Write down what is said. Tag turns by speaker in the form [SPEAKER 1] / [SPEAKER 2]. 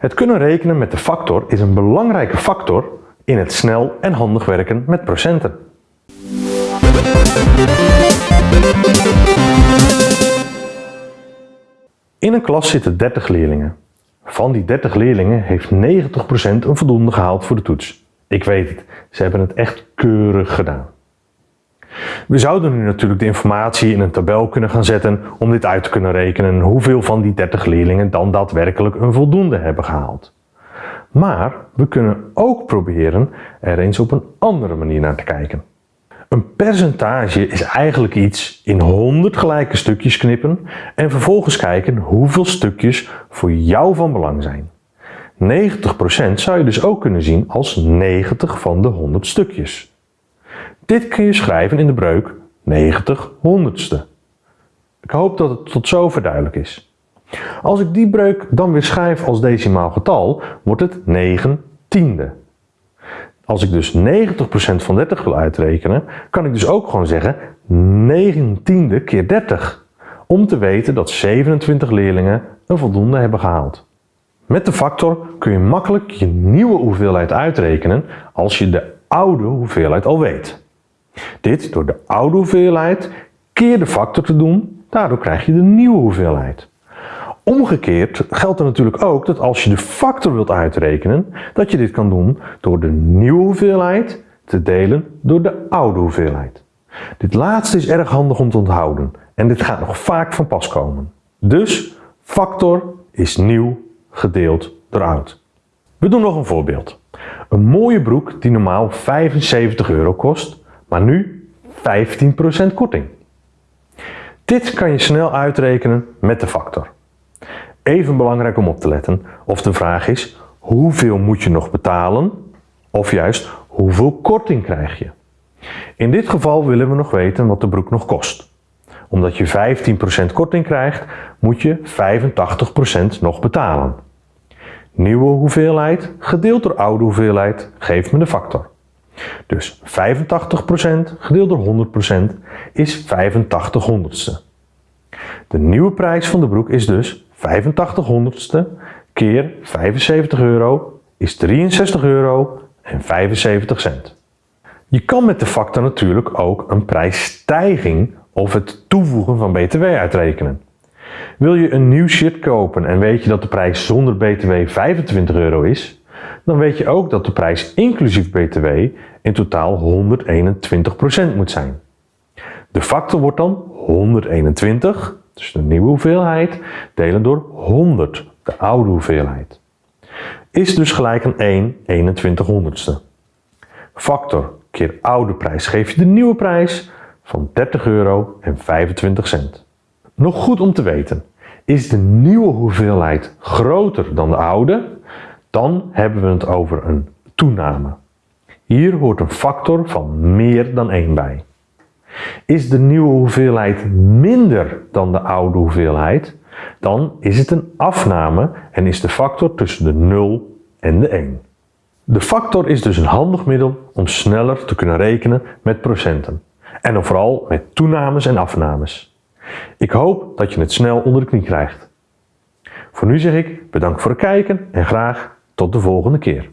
[SPEAKER 1] Het kunnen rekenen met de factor is een belangrijke factor in het snel en handig werken met procenten. In een klas zitten 30 leerlingen. Van die 30 leerlingen heeft 90% een voldoende gehaald voor de toets. Ik weet het, ze hebben het echt keurig gedaan. We zouden nu natuurlijk de informatie in een tabel kunnen gaan zetten om dit uit te kunnen rekenen hoeveel van die 30 leerlingen dan daadwerkelijk een voldoende hebben gehaald. Maar we kunnen ook proberen er eens op een andere manier naar te kijken. Een percentage is eigenlijk iets in 100 gelijke stukjes knippen en vervolgens kijken hoeveel stukjes voor jou van belang zijn. 90% zou je dus ook kunnen zien als 90 van de 100 stukjes. Dit kun je schrijven in de breuk 90 honderdste. Ik hoop dat het tot zover duidelijk is. Als ik die breuk dan weer schrijf als decimaal getal, wordt het 9 tiende. Als ik dus 90% van 30 wil uitrekenen, kan ik dus ook gewoon zeggen 9 tiende keer 30. Om te weten dat 27 leerlingen een voldoende hebben gehaald. Met de factor kun je makkelijk je nieuwe hoeveelheid uitrekenen als je de oude hoeveelheid al weet. Dit door de oude hoeveelheid keer de factor te doen, daardoor krijg je de nieuwe hoeveelheid. Omgekeerd geldt er natuurlijk ook dat als je de factor wilt uitrekenen, dat je dit kan doen door de nieuwe hoeveelheid te delen door de oude hoeveelheid. Dit laatste is erg handig om te onthouden en dit gaat nog vaak van pas komen. Dus factor is nieuw gedeeld door oud. We doen nog een voorbeeld. Een mooie broek die normaal 75 euro kost, maar nu 15% korting. Dit kan je snel uitrekenen met de factor. Even belangrijk om op te letten of de vraag is hoeveel moet je nog betalen of juist hoeveel korting krijg je. In dit geval willen we nog weten wat de broek nog kost. Omdat je 15% korting krijgt moet je 85% nog betalen. Nieuwe hoeveelheid gedeeld door oude hoeveelheid geeft me de factor. Dus 85% gedeeld door 100% is 85 honderdste. De nieuwe prijs van de broek is dus 85 honderdste keer 75 euro is 63 euro en 75 cent. Je kan met de factor natuurlijk ook een prijsstijging of het toevoegen van btw uitrekenen. Wil je een nieuw shirt kopen en weet je dat de prijs zonder btw 25 euro is, dan weet je ook dat de prijs inclusief btw in totaal 121% moet zijn. De factor wordt dan 121, dus de nieuwe hoeveelheid, delen door 100, de oude hoeveelheid. Is dus gelijk aan 1 21 honderdste. Factor keer oude prijs geeft je de nieuwe prijs van 30 euro en 25 cent. Nog goed om te weten, is de nieuwe hoeveelheid groter dan de oude, dan hebben we het over een toename. Hier hoort een factor van meer dan 1 bij. Is de nieuwe hoeveelheid minder dan de oude hoeveelheid, dan is het een afname en is de factor tussen de 0 en de 1. De factor is dus een handig middel om sneller te kunnen rekenen met procenten. En dan vooral met toenames en afnames. Ik hoop dat je het snel onder de knie krijgt. Voor nu zeg ik bedankt voor het kijken en graag tot de volgende keer.